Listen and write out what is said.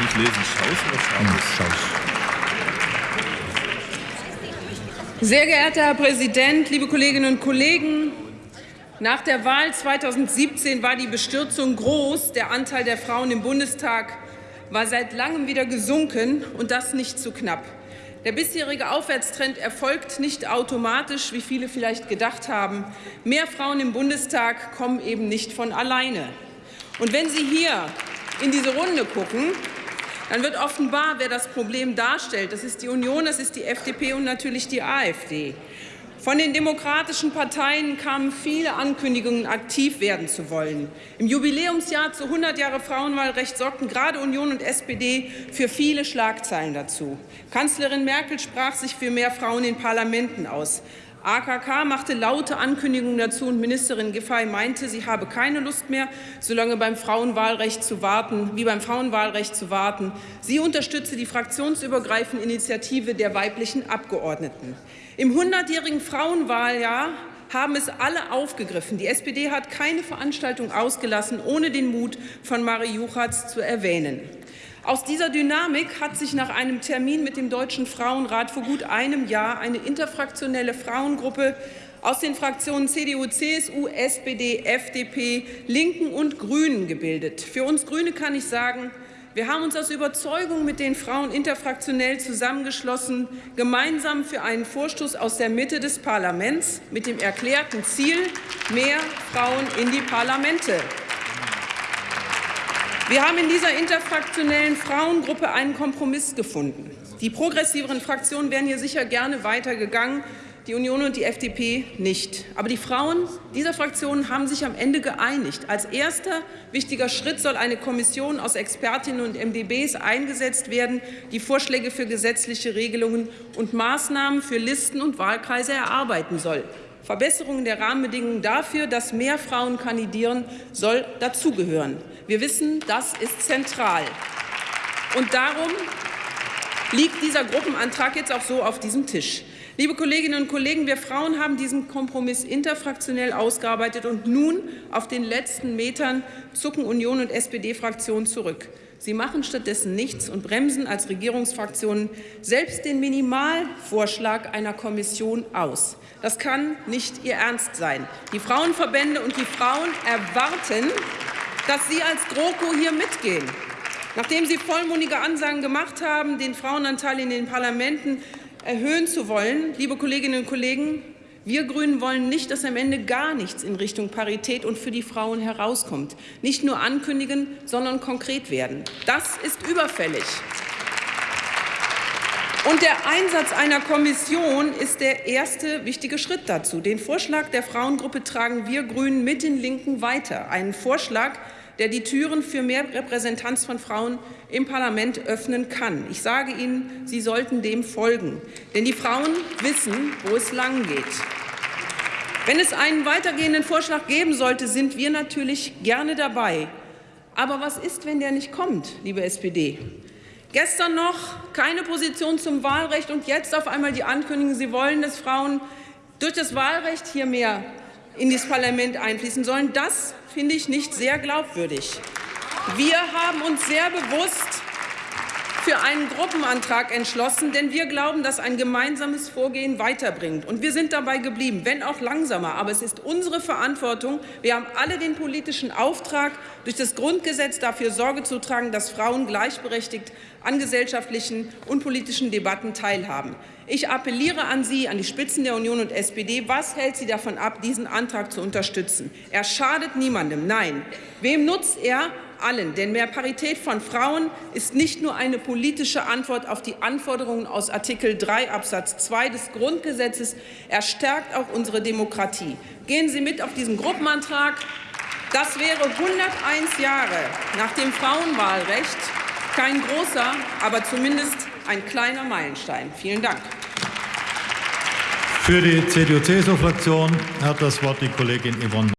nicht lesen. Schaus oder Schaus? Sehr geehrter Herr Präsident, liebe Kolleginnen und Kollegen! Nach der Wahl 2017 war die Bestürzung groß. Der Anteil der Frauen im Bundestag war seit langem wieder gesunken, und das nicht zu knapp. Der bisherige Aufwärtstrend erfolgt nicht automatisch, wie viele vielleicht gedacht haben. Mehr Frauen im Bundestag kommen eben nicht von alleine. Und wenn Sie hier in diese Runde gucken, dann wird offenbar, wer das Problem darstellt. Das ist die Union, das ist die FDP und natürlich die AfD. Von den demokratischen Parteien kamen viele Ankündigungen, aktiv werden zu wollen. Im Jubiläumsjahr zu 100 Jahre Frauenwahlrecht sorgten gerade Union und SPD für viele Schlagzeilen dazu. Kanzlerin Merkel sprach sich für mehr Frauen in Parlamenten aus. AKK machte laute Ankündigungen dazu und Ministerin Giffey meinte, sie habe keine Lust mehr, so lange beim Frauenwahlrecht zu warten, wie beim Frauenwahlrecht zu warten. Sie unterstütze die fraktionsübergreifende Initiative der weiblichen Abgeordneten. Im 100-jährigen Frauenwahljahr haben es alle aufgegriffen. Die SPD hat keine Veranstaltung ausgelassen, ohne den Mut von Marie Juchatz zu erwähnen. Aus dieser Dynamik hat sich nach einem Termin mit dem Deutschen Frauenrat vor gut einem Jahr eine interfraktionelle Frauengruppe aus den Fraktionen CDU, CSU, SPD, FDP, Linken und Grünen gebildet. Für uns Grüne kann ich sagen, wir haben uns aus Überzeugung mit den Frauen interfraktionell zusammengeschlossen, gemeinsam für einen Vorstoß aus der Mitte des Parlaments mit dem erklärten Ziel, mehr Frauen in die Parlamente. Wir haben in dieser interfraktionellen Frauengruppe einen Kompromiss gefunden. Die progressiveren Fraktionen wären hier sicher gerne weitergegangen, die Union und die FDP nicht. Aber die Frauen dieser Fraktionen haben sich am Ende geeinigt. Als erster wichtiger Schritt soll eine Kommission aus Expertinnen und MdBs eingesetzt werden, die Vorschläge für gesetzliche Regelungen und Maßnahmen für Listen und Wahlkreise erarbeiten soll. Verbesserungen der Rahmenbedingungen dafür, dass mehr Frauen kandidieren, soll dazugehören. Wir wissen, das ist zentral. Und darum liegt dieser Gruppenantrag jetzt auch so auf diesem Tisch. Liebe Kolleginnen und Kollegen, wir Frauen haben diesen Kompromiss interfraktionell ausgearbeitet, und nun auf den letzten Metern zucken Union und SPD-Fraktionen zurück. Sie machen stattdessen nichts und bremsen als Regierungsfraktionen selbst den Minimalvorschlag einer Kommission aus. Das kann nicht Ihr Ernst sein. Die Frauenverbände und die Frauen erwarten, dass Sie als GroKo hier mitgehen. Nachdem Sie vollmundige Ansagen gemacht haben, den Frauenanteil in den Parlamenten erhöhen zu wollen, liebe Kolleginnen und Kollegen, wir Grünen wollen nicht, dass am Ende gar nichts in Richtung Parität und für die Frauen herauskommt. Nicht nur ankündigen, sondern konkret werden. Das ist überfällig. Und der Einsatz einer Kommission ist der erste wichtige Schritt dazu. Den Vorschlag der Frauengruppe tragen wir Grünen mit den Linken weiter. Einen Vorschlag, der die Türen für mehr Repräsentanz von Frauen im Parlament öffnen kann. Ich sage Ihnen, Sie sollten dem folgen. Denn die Frauen wissen, wo es lang geht. Wenn es einen weitergehenden Vorschlag geben sollte, sind wir natürlich gerne dabei. Aber was ist, wenn der nicht kommt, liebe SPD? Gestern noch keine Position zum Wahlrecht und jetzt auf einmal die Ankündigung, Sie wollen, dass Frauen durch das Wahlrecht hier mehr in das Parlament einfließen sollen. Das finde ich nicht sehr glaubwürdig. Wir haben uns sehr bewusst für einen Gruppenantrag entschlossen, denn wir glauben, dass ein gemeinsames Vorgehen weiterbringt. Und wir sind dabei geblieben, wenn auch langsamer. Aber es ist unsere Verantwortung. Wir haben alle den politischen Auftrag, durch das Grundgesetz dafür Sorge zu tragen, dass Frauen gleichberechtigt an gesellschaftlichen und politischen Debatten teilhaben. Ich appelliere an Sie, an die Spitzen der Union und SPD. Was hält Sie davon ab, diesen Antrag zu unterstützen? Er schadet niemandem. Nein. Wem nutzt er? Allen. Denn mehr Parität von Frauen ist nicht nur eine politische Antwort auf die Anforderungen aus Artikel 3 Absatz 2 des Grundgesetzes, er stärkt auch unsere Demokratie. Gehen Sie mit auf diesen Gruppenantrag. Das wäre 101 Jahre nach dem Frauenwahlrecht kein großer, aber zumindest ein kleiner Meilenstein. Vielen Dank. Für die CDU-CSU-Fraktion hat das Wort die Kollegin Yvonne